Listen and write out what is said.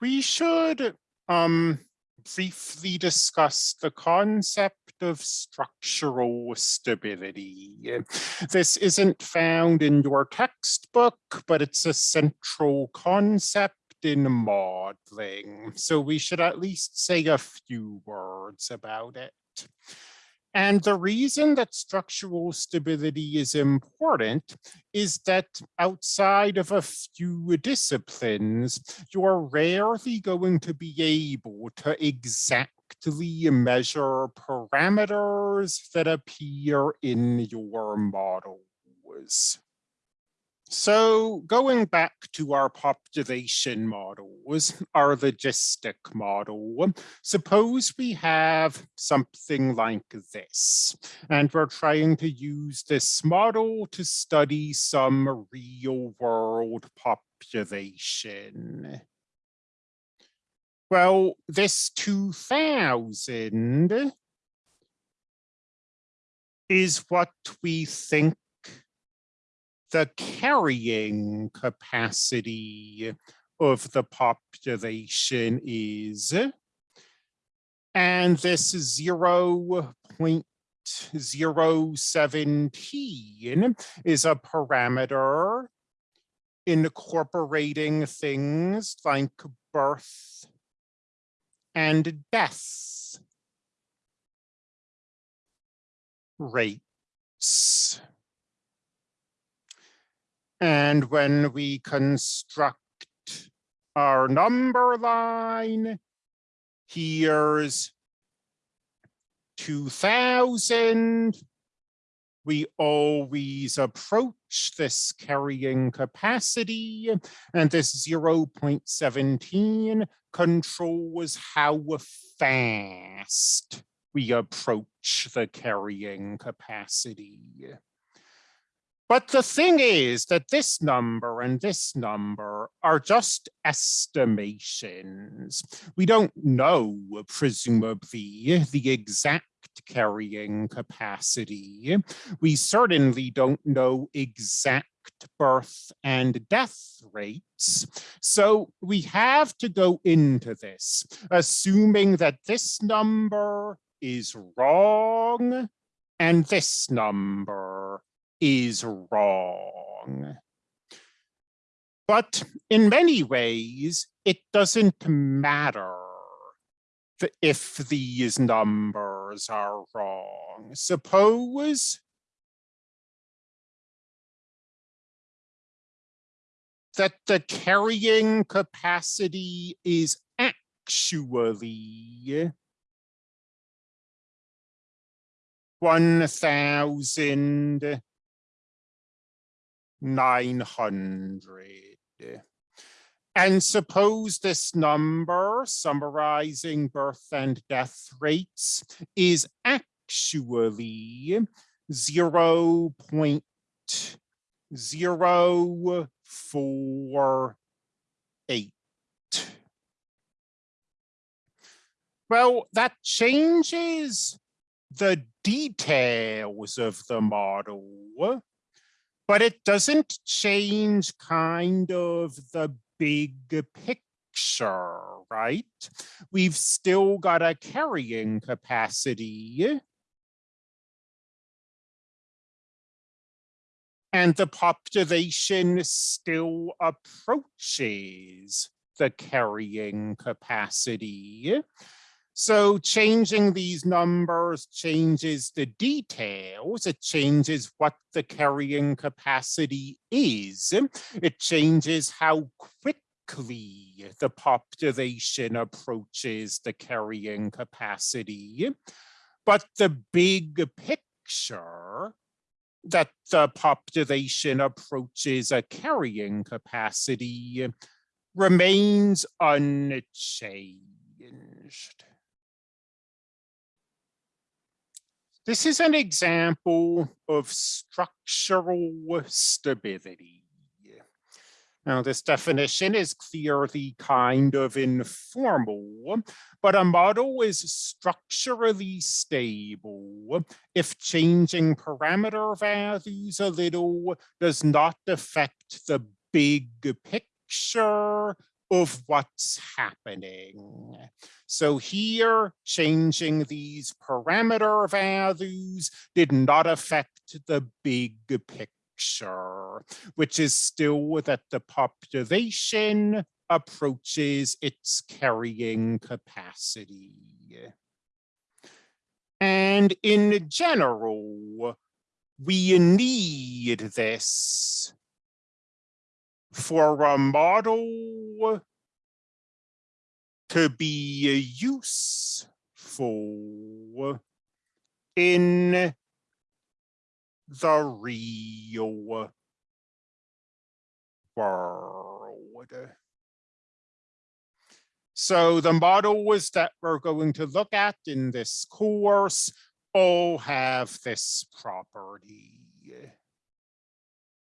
we should um, briefly discuss the concept of structural stability. This isn't found in your textbook, but it's a central concept in modeling. So we should at least say a few words about it. And the reason that structural stability is important is that outside of a few disciplines, you're rarely going to be able to exactly measure parameters that appear in your models. So going back to our population models, our logistic model, suppose we have something like this, and we're trying to use this model to study some real world population. Well, this 2000 is what we think the carrying capacity of the population is. And this 0 0.017 is a parameter incorporating things like birth and death rates. And when we construct our number line, here's 2000. We always approach this carrying capacity and this 0.17 controls how fast we approach the carrying capacity. But the thing is that this number and this number are just estimations. We don't know, presumably, the exact carrying capacity. We certainly don't know exact birth and death rates. So we have to go into this, assuming that this number is wrong and this number is wrong. But in many ways, it doesn't matter if these numbers are wrong. Suppose that the carrying capacity is actually 1,000 900. And suppose this number summarizing birth and death rates is actually 0 0.048. Well, that changes the details of the model but it doesn't change kind of the big picture, right? We've still got a carrying capacity. And the population still approaches the carrying capacity. So changing these numbers changes the details. It changes what the carrying capacity is. It changes how quickly the population approaches the carrying capacity. But the big picture that the population approaches a carrying capacity remains unchanged. This is an example of structural stability. Now, this definition is clearly kind of informal, but a model is structurally stable if changing parameter values a little does not affect the big picture of what's happening. So here, changing these parameter values did not affect the big picture, which is still that the population approaches its carrying capacity. And in general, we need this for a model to be useful in the real world. So the models that we're going to look at in this course all have this property.